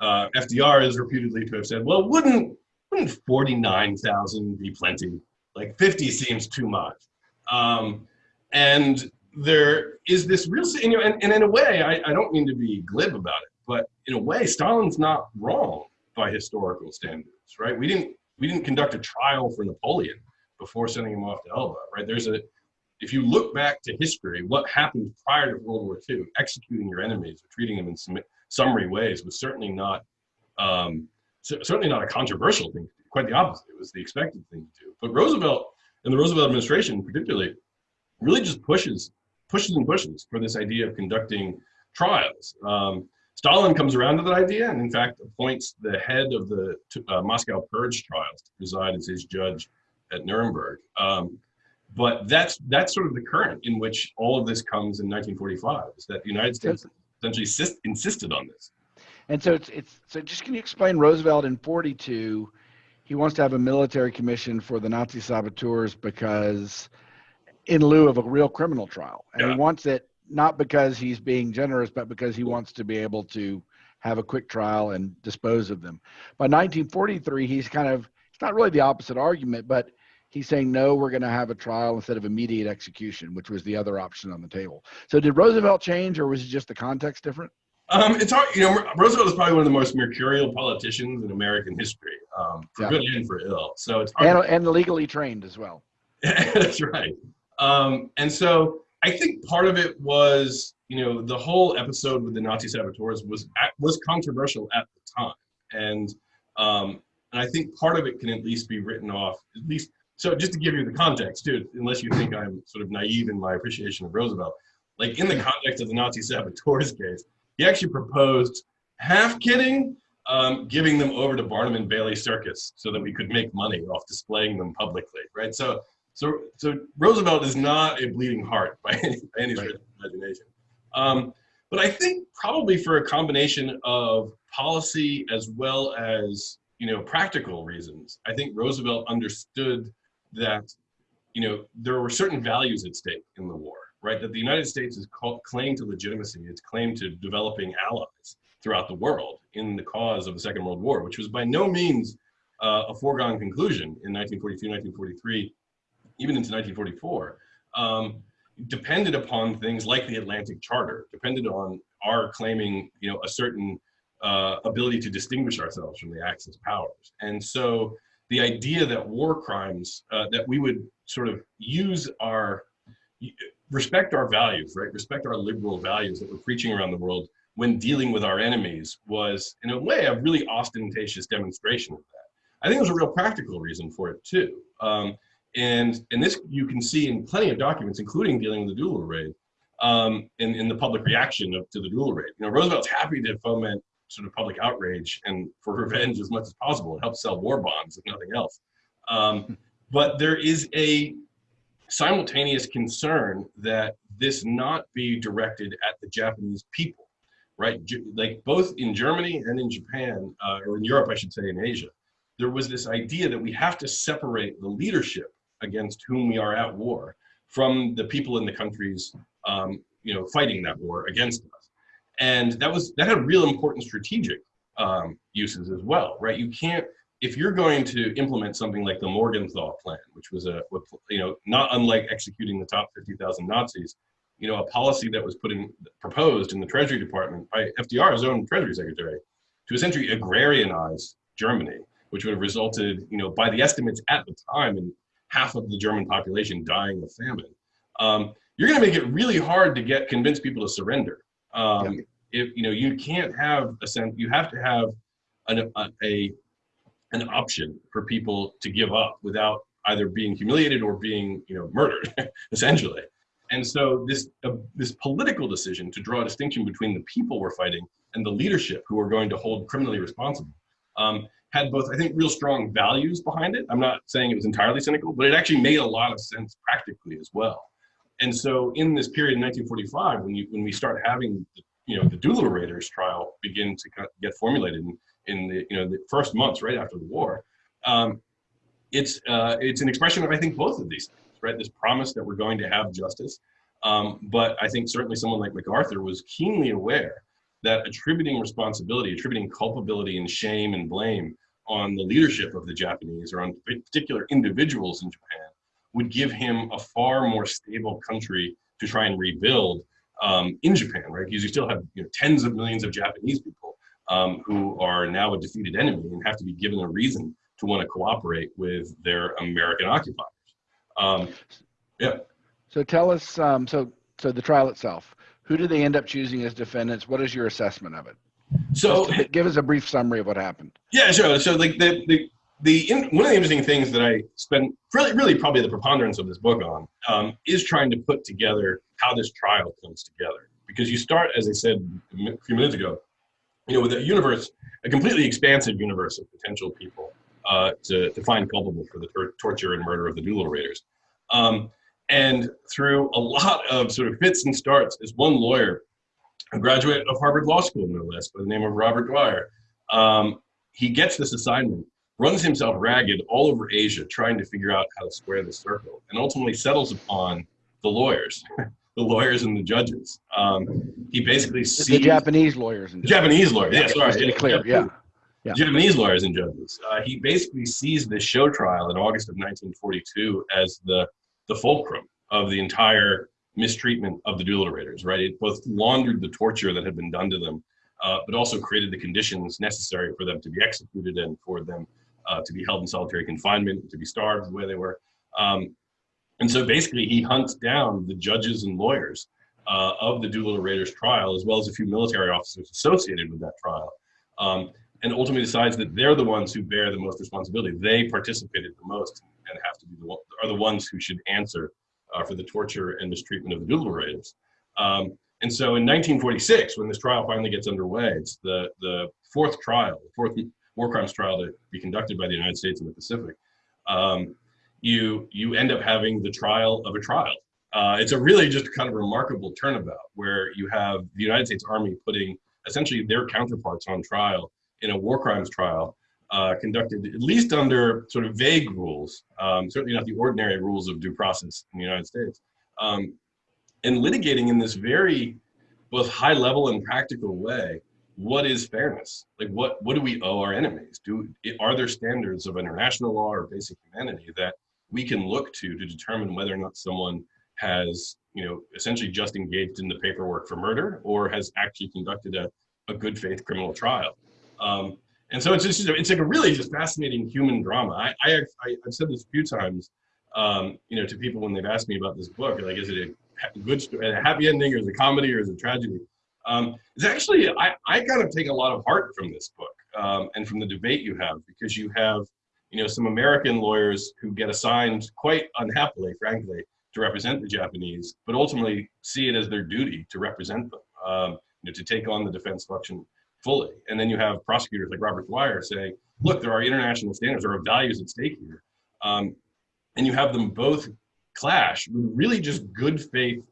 uh, FDR is reputedly to have said, well, wouldn't, wouldn't 49,000 be plenty? Like 50 seems too much. Um, and there is this real, you know, and, and in a way, I, I don't mean to be glib about it, but in a way, Stalin's not wrong by historical standards, right? We didn't, we didn't conduct a trial for Napoleon before sending him off to Elba, right? There's a, if you look back to history, what happened prior to World War II, executing your enemies or treating them in some summary ways was certainly not, um, certainly not a controversial thing. Quite the opposite. It was the expected thing to do. But Roosevelt and the Roosevelt administration, particularly, really just pushes, pushes and pushes for this idea of conducting trials. Um, Stalin comes around to that idea and, in fact, appoints the head of the uh, Moscow Purge trials to preside as his judge at Nuremberg. Um, but that's that's sort of the current in which all of this comes in 1945. Is that the United States essentially insist, insisted on this? And so it's it's so just can you explain Roosevelt in 42 he wants to have a military commission for the Nazi saboteurs because in lieu of a real criminal trial. And Yeah. he wants it not because he's being generous but because he wants to be able to have a quick trial and dispose of them. By 1943 he's kind of it's not really the opposite argument but he's saying no, we're going to have a trial instead of immediate execution, which was the other option on the table. So did Roosevelt change, or was it just the context different? Um, it's hard, you know, Roosevelt is probably one of the most mercurial politicians in American history, um, for Yeah. good and for ill. So it's hard And, and legally trained as well. That's right. Um, and so I think part of it was, you know, the whole episode with the Nazi saboteurs was was controversial at the time, and um, and I think part of it can at least be written off. At least, so just to give you the context too, unless you think I'm sort of naive in my appreciation of Roosevelt, like in the context of the Nazi saboteurs case, he actually proposed, half kidding, um, giving them over to Barnum and Bailey Circus so that we could make money off displaying them publicly, right? So so, so Roosevelt is not a bleeding heart by any, by any of imagination. Um, but I think probably for a combination of policy as well as you know practical reasons, I think Roosevelt understood that you know there were certain values at stake in the war, right? That the United States is claim to legitimacy, its claim to developing allies throughout the world in the cause of the Second World War, which was by no means uh, a foregone conclusion in 1942, 1943 even into 1944, um, depended upon things like the Atlantic Charter, depended on our claiming, you know, a certain uh, ability to distinguish ourselves from the Axis powers. And so the idea that war crimes, uh, that we would sort of use our, respect our values, right? Respect our liberal values that we're preaching around the world when dealing with our enemies was, in a way, a really ostentatious demonstration of that. I think there's a real practical reason for it too. Um, and, and this you can see in plenty of documents, including dealing with the Doolittle raid, um, in, in the public reaction of, to the Doolittle raid. You know, Roosevelt's happy to foment sort of public outrage and for revenge as much as possible. It helps sell war bonds, if nothing else. Um, but there is a simultaneous concern that this not be directed at the Japanese people, right? Like both in Germany and in Japan, uh, or in Europe, I should say, in Asia, there was this idea that we have to separate the leadership against whom we are at war from the people in the countries, um, you know, fighting that war against us. And that was that had real important strategic um, uses as well, right? You can't if you're going to implement something like the Morgenthau plan, which was a you know not unlike executing the top 50,000 Nazis, you know, a policy that was put in proposed in the Treasury Department by FDR's own Treasury Secretary to essentially agrarianize Germany, which would have resulted, you know, by the estimates at the time, in half of the German population dying of famine. Um, you're going to make it really hard to get convince people to surrender. Um, If you know, you can't have a sense. You have to have an, a, a an option for people to give up without either being humiliated or being, you know, murdered, essentially. And so this uh, this political decision to draw a distinction between the people we're fighting and the leadership who are going to hold criminally responsible um, had both, I think, real strong values behind it. I'm not saying it was entirely cynical, but it actually made a lot of sense practically as well. And so in this period in 1945, when you when we start having you know the Doolittle Raiders trial begin to get formulated in, in the you know the first months right after the war, um, it's uh, it's an expression of I think both of these things, right? This promise that we're going to have justice, um, but I think certainly someone like MacArthur was keenly aware that attributing responsibility, attributing culpability and shame and blame on the leadership of the Japanese or on particular individuals in Japan would give him a far more stable country to try and rebuild um, in Japan, right? Because you still have you know, tens of millions of Japanese people um, who are now a defeated enemy and have to be given a reason to want to cooperate with their American occupiers. Um, yeah. So tell us, um, so so the trial itself, who do they end up choosing as defendants? What is your assessment of it? So Just give us a brief summary of what happened. Yeah, sure. So like the the the in, one of the interesting things that I spent really really probably the preponderance of this book on um, is trying to put together how this trial comes together because you start as I said a few minutes ago, you know, with a universe, a completely expansive universe of potential people uh, to to find culpable for the tor- torture and murder of the Doolittle Raiders. Um, and through a lot of sort of fits and starts, this one lawyer a graduate of Harvard Law School, no less, by the name of Robert Dwyer. Um, he gets this assignment, runs himself ragged all over Asia, trying to figure out how to square the circle, and ultimately settles upon the lawyers, the lawyers and the judges. Um, he basically sees The Japanese lawyers and Japanese lawyers. Yeah, sorry, yeah, clear, yeah. Yeah. Japanese lawyers and judges. Uh, he basically sees this show trial in August of 1942 as the the fulcrum of the entire mistreatment of the Doolittle Raiders. Right, it both laundered the torture that had been done to them, uh, but also created the conditions necessary for them to be executed and for them uh, to be held in solitary confinement, to be starved the way they were. Um, and so basically, he hunts down the judges and lawyers uh, of the Doolittle Raiders trial, as well as a few military officers associated with that trial, um, and ultimately decides that they're the ones who bear the most responsibility. They participated the most and have to be the are the ones who should answer uh, for the torture and mistreatment of the Raiders. Um, and so, in 1946, when this trial finally gets underway, it's the the fourth trial, the fourth war crimes trial to be conducted by the United States in the Pacific. Um, you you end up having the trial of a trial. Uh, it's a really just kind of remarkable turnabout where you have the United States Army putting essentially their counterparts on trial in a war crimes trial uh, conducted at least under sort of vague rules, um, certainly not the ordinary rules of due process in the United States, um, and litigating in this very both high level and practical way what is fairness? Like what what do we owe our enemies? Do are there standards of international law or basic humanity that we can look to to determine whether or not someone has you know essentially just engaged in the paperwork for murder or has actually conducted a, a good faith criminal trial? Um, and so it's just it's like a really just fascinating human drama. I, I, I have said this a few times um, you know to people when they've asked me about this book like is it a good story, a happy ending or is it a comedy or is it a tragedy? Um, it's actually I, I kind of take a lot of heart from this book um, and from the debate you have because you have you know some American lawyers who get assigned quite unhappily, frankly, to represent the Japanese, but ultimately see it as their duty to represent them, um, you know, to take on the defense function fully. And then you have prosecutors like Robert Dwyer saying, look, there are international standards, there are values at stake here. Um, and you have them both clash with really just good faith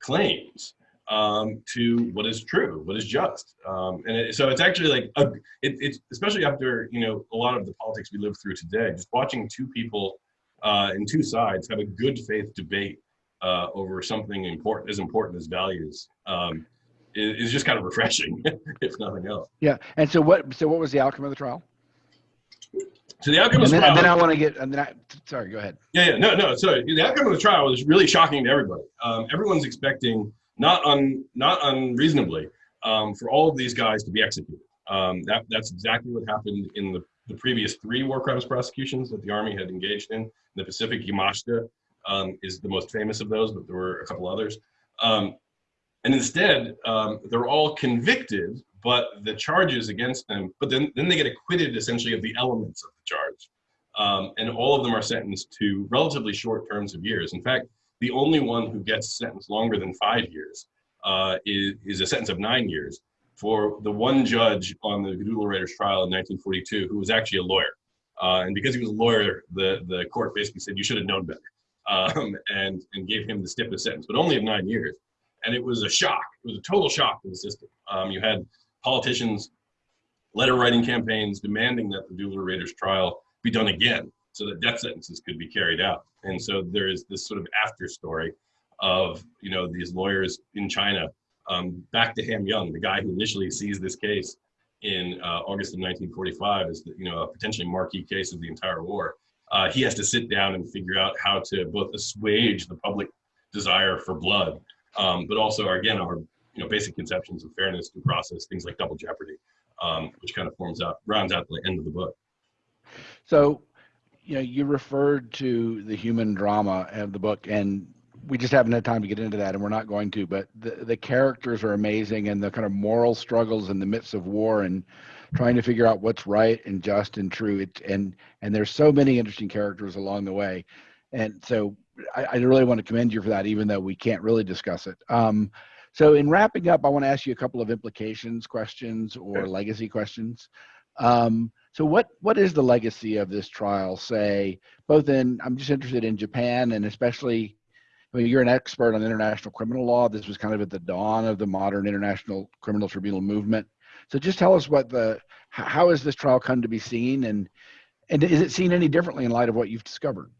claims um, to what is true, what is just. Um, and it, so it's actually like, a, it, it's especially after, you know, a lot of the politics we live through today, just watching two people uh, in two sides have a good faith debate uh, over something important, as important as values um, is, is just kind of refreshing, if nothing else. Yeah. And so what, so what was the outcome of the trial? So the outcome And of the then, and then I want to get, and then I, sorry, go ahead. yeah, yeah, no, no. So the outcome of the trial was really shocking to everybody. Um, everyone's expecting, not un, not unreasonably, um, for all of these guys to be executed. Um, that that's exactly what happened in the, the previous three war crimes prosecutions that the army had engaged in. The Pacific Yamashita um, is the most famous of those, but there were a couple others. Um, and instead, um, they're all convicted, but the charges against them, but then, then they get acquitted essentially of the elements of the charge. Um, and all of them are sentenced to relatively short terms of years. In fact, the only one who gets sentenced longer than five years uh, is, is a sentence of nine years for the one judge on the Doolittle Raiders trial in 1942 who was actually a lawyer. Uh, and because he was a lawyer, the, the court basically said, you should have known better, um, and, and gave him the stiffest sentence, but only of nine years. And it was a shock. It was a total shock to the system. Um, you had politicians, letter writing campaigns demanding that the Doolittle Raiders trial be done again so that death sentences could be carried out. And so there is this sort of after story of, you know, these lawyers in China, um, back to Ham Young, the guy who initially sees this case in uh, August of 1945 as, you know, a potentially marquee case of the entire war. Uh, he has to sit down and figure out how to both assuage the public desire for blood, um, but also, again, our you know basic conceptions of fairness, due process, things like double jeopardy, um, which kind of forms out rounds out the end of the book. So, you know, you referred to the human drama of the book, and we just haven't had time to get into that, and we're not going to. But the the characters are amazing, and the kind of moral struggles in the midst of war, and trying to figure out what's right and just and true. It, and and there's so many interesting characters along the way, and so I, I really want to commend you for that, even though we can't really discuss it. Um, so in wrapping up, I want to ask you a couple of implications questions or Sure. legacy questions. Um, so what what is the legacy of this trial? Say both in I'm just interested in Japan and especially I mean, you're an expert on international criminal law. This was kind of at the dawn of the modern international criminal tribunal movement. So just tell us what the how has this trial come to be seen and and is it seen any differently in light of what you've discovered?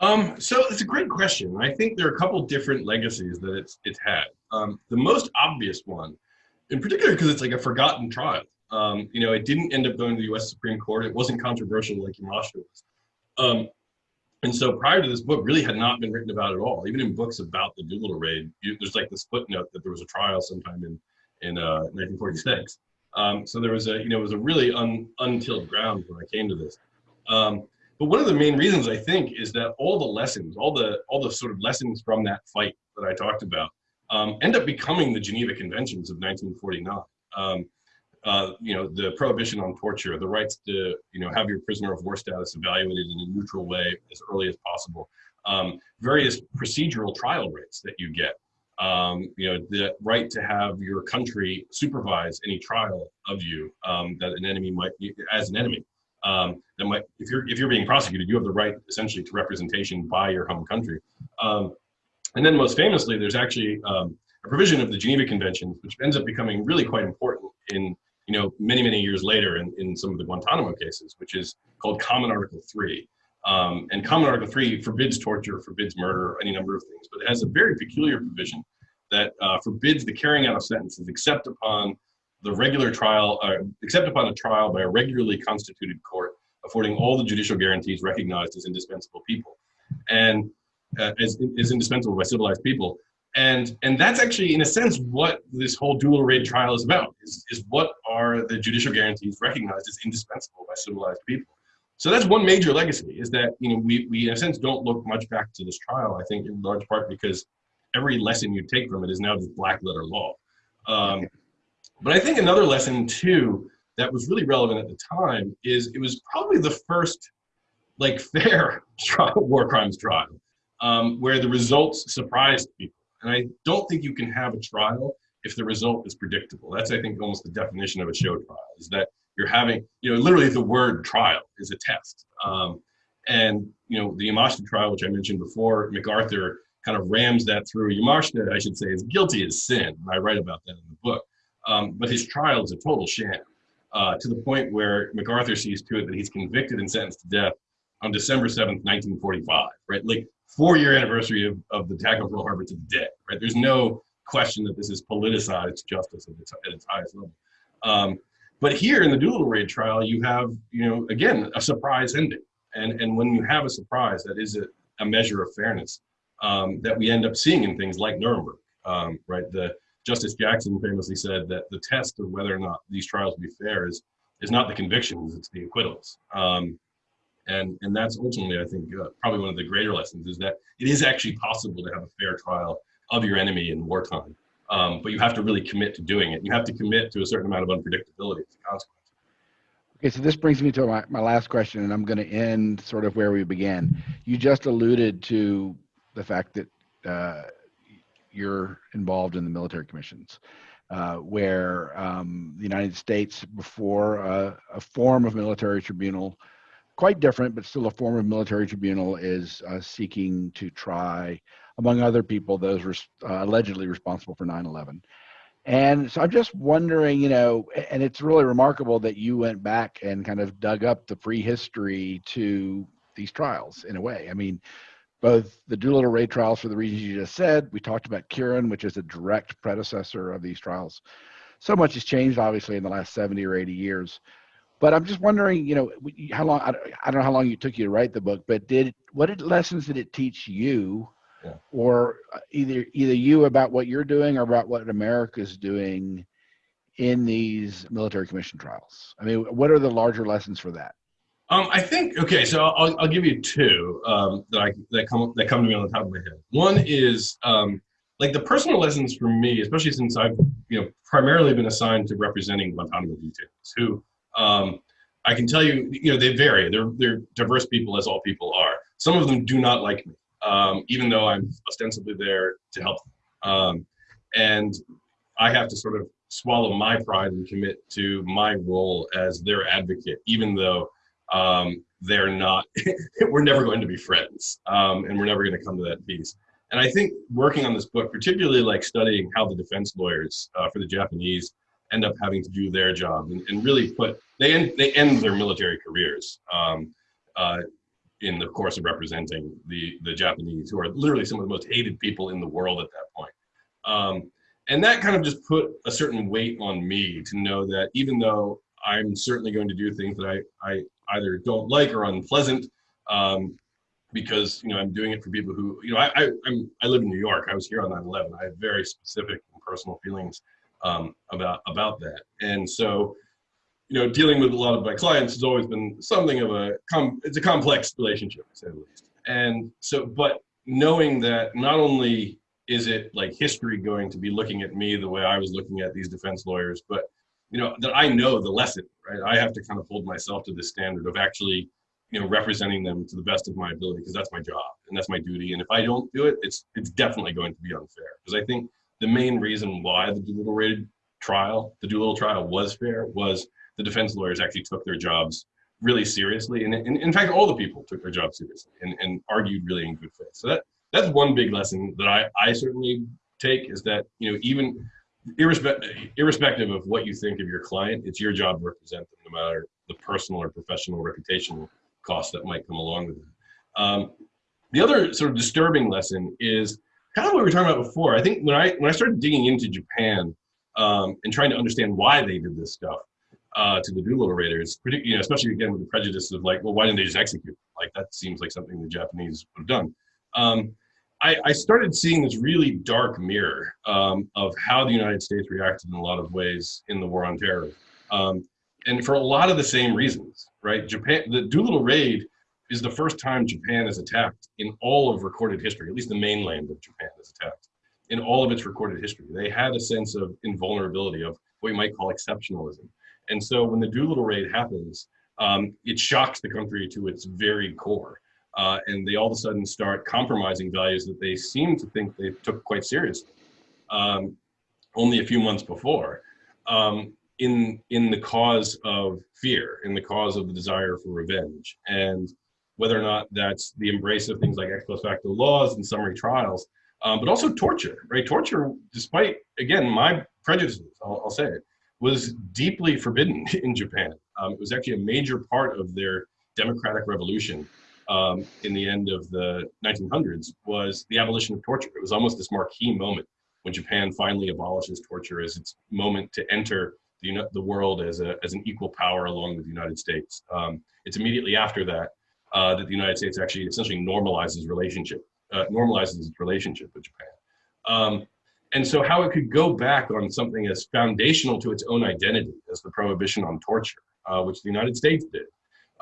Um, so it's a great question. I think there are a couple different legacies that it's it's had. Um, the most obvious one, in particular, because it's like a forgotten trial, Um, you know, it didn't end up going to the U.S. Supreme Court. It wasn't controversial like Yamashita was. Um, and so prior to this book, really had not been written about at all. Even in books about the Doolittle raid, you, there's like this footnote that there was a trial sometime in in uh, 1946. Um, so there was a, you know, it was a really un, untilled ground when I came to this. Um, but one of the main reasons I think is that all the lessons, all the all the sort of lessons from that fight that I talked about, um, end up becoming the Geneva Conventions of 1949. Um, uh, you know, the prohibition on torture, the rights to, you know, have your prisoner of war status evaluated in a neutral way as early as possible, um, various procedural trial rights that you get, um, you know, the right to have your country supervise any trial of you um, that an enemy might, as an enemy, um, that might, if you're if you're being prosecuted, you have the right essentially to representation by your home country. Um, and then most famously, there's actually um, a provision of the Geneva Conventions, which ends up becoming really quite important in you know, many, many years later in, in some of the Guantanamo cases, which is called Common Article 3. Um, and Common Article 3 forbids torture, forbids murder, any number of things, but it has a very peculiar provision that uh, forbids the carrying out of sentences except upon the regular trial, uh, except upon a trial by a regularly constituted court, affording all the judicial guarantees recognized as indispensable people, and uh, as, as indispensable by civilized people. And, and that's actually, in a sense, what this whole Doolittle raid trial is about, is, is what are the judicial guarantees recognized as indispensable by civilized people. So that's one major legacy, is that you know we, we, in a sense, don't look much back to this trial, I think, in large part because every lesson you take from it is now just black letter law. Um, but I think another lesson, too, that was really relevant at the time is it was probably the first like fair trial, war crimes trial um, where the results surprised people. And I don't think you can have a trial if the result is predictable. That's, I think, almost the definition of a show trial is that you're having, you know, literally the word trial is a test. Um, and, you know, the Yamashita trial, which I mentioned before, MacArthur kind of rams that through. Yamashita, I should say, is guilty as sin. And I write about that in the book. Um, but his trial is a total sham uh, to the point where MacArthur sees to it that he's convicted and sentenced to death on December 7th, 1945, right? Like four year anniversary of, of the attack on Pearl Harbor to the day, right? There's no question that this is politicized justice at its, at its highest level. Um, but here in the Doolittle raid trial, you have, you know, again, a surprise ending. And, and when you have a surprise, that is a, a measure of fairness um, that we end up seeing in things like Nuremberg, um, right? The Justice Jackson famously said that the test of whether or not these trials be fair is, is not the convictions, it's the acquittals. Um, and and that's ultimately i think uh, probably one of the greater lessons is that it is actually possible to have a fair trial of your enemy in wartime. Um, but you have to really commit to doing it. You have to commit to a certain amount of unpredictability as a consequence. Okay so this brings me to my, my last question and i'm going to end sort of where we began. You just alluded to the fact that uh, you're involved in the military commissions uh, where um, the United States, before uh, a form of military tribunal quite different, but still a form of military tribunal, is uh, seeking to try, among other people, those res- uh, allegedly responsible for 9 11. And so I'm just wondering, you know, and it's really remarkable that you went back and kind of dug up the prehistory to these trials in a way. I mean, both the Doolittle raid trials for the reasons you just said, we talked about Quirin, which is a direct predecessor of these trials. So much has changed, obviously, in the last 70 or 80 years. But I'm just wondering, you know, how long, I don't know how long it took you to write the book, but did, what did, lessons did it teach you yeah. or uh, either, either you about what you're doing or about what America's doing in these military commission trials? I mean, what are the larger lessons for that? Um, I think okay, so I'll, I'll give you two um, that I that come that come to me on the top of my head. One is um, like the personal lessons for me, especially since I've you know primarily been assigned to representing Guantanamo detainees who um, I can tell you, you know, they vary. They're they're diverse people, as all people are. Some of them do not like me, um, even though I'm ostensibly there to help them. Um, and I have to sort of swallow my pride and commit to my role as their advocate, even though um, they're not. we're never going to be friends, um, and we're never going to come to that peace. And I think working on this book, particularly like studying how the defense lawyers uh, for the Japanese end up having to do their job and, and really put they end they end their military careers um, uh, in the course of representing the the Japanese, who are literally some of the most hated people in the world at that point. Um, and that kind of just put a certain weight on me to know that even though I'm certainly going to do things that I, I either don't like or unpleasant um, because you know I'm doing it for people who you know I, I I'm I live in New York. I was here on 9/11. I have very specific and personal feelings um, about about that, and so you know dealing with a lot of my clients has always been something of a com- it's a complex relationship say the least. And so, but knowing that not only is it like history going to be looking at me the way I was looking at these defense lawyers, but you know that I know the lesson, right? I have to kind of hold myself to the standard of actually, you know, representing them to the best of my ability because that's my job and that's my duty. And if I don't do it, it's it's definitely going to be unfair. Because I think the main reason why the Doolittle rated trial, the Doolittle trial was fair, was the defense lawyers actually took their jobs really seriously, and, and in fact, all the people took their jobs seriously and, and argued really in good faith. So that that's one big lesson that I I certainly take is that you know even irrespective irrespective of what you think of your client, it's your job to represent them, no matter the personal or professional reputational costs that might come along with it. Um, the other sort of disturbing lesson is kind of what we were talking about before. I think when I when I started digging into Japan um, and trying to understand why they did this stuff uh, to the Doolittle Raiders, you know, especially again with the prejudice of like, well, why didn't they just execute? Like that seems like something the Japanese would have done. Um, I, I, started seeing this really dark mirror um, of how the United States reacted in a lot of ways in the war on terror, um, and for a lot of the same reasons. Right, Japan, the Doolittle raid is the first time Japan is attacked in all of recorded history. At least the mainland of Japan is attacked in all of its recorded history. They had a sense of invulnerability, of what you might call exceptionalism. And so when the Doolittle raid happens, um, it shocks the country to its very core. Uh, and they all of a sudden start compromising values that they seem to think they took quite seriously um, only a few months before um, in, in the cause of fear, in the cause of the desire for revenge. And whether or not that's the embrace of things like ex post facto laws and summary trials, um, but also torture, right? Torture, despite, again, my prejudices, I'll, I'll say it, was deeply forbidden in Japan. Um, it was actually a major part of their democratic revolution um, in the end of the 1900s was the abolition of torture. It was almost this marquee moment when Japan finally abolishes torture as its moment to enter the, the world as, a, as an equal power along with the United States. Um, it's immediately after that uh, that the United States actually essentially normalizes relationship, uh, normalizes its relationship with Japan. Um, and so how it could go back on something as foundational to its own identity as the prohibition on torture, uh, which the United States did,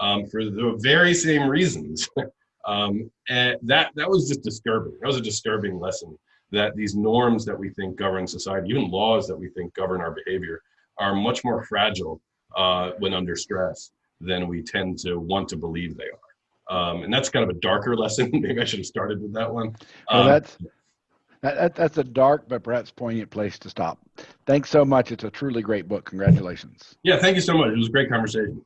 um, for the very same reasons. um, and that, that was just disturbing. That was a disturbing lesson that these norms that we think govern society, even laws that we think govern our behavior, are much more fragile uh, when under stress than we tend to want to believe they are. Um, and that's kind of a darker lesson. Maybe I should have started with that one. well, um, that's that, that, that's a dark but perhaps poignant place to stop. Thanks so much. It's a truly great book. Congratulations. Yeah, thank you so much. It was a great conversation.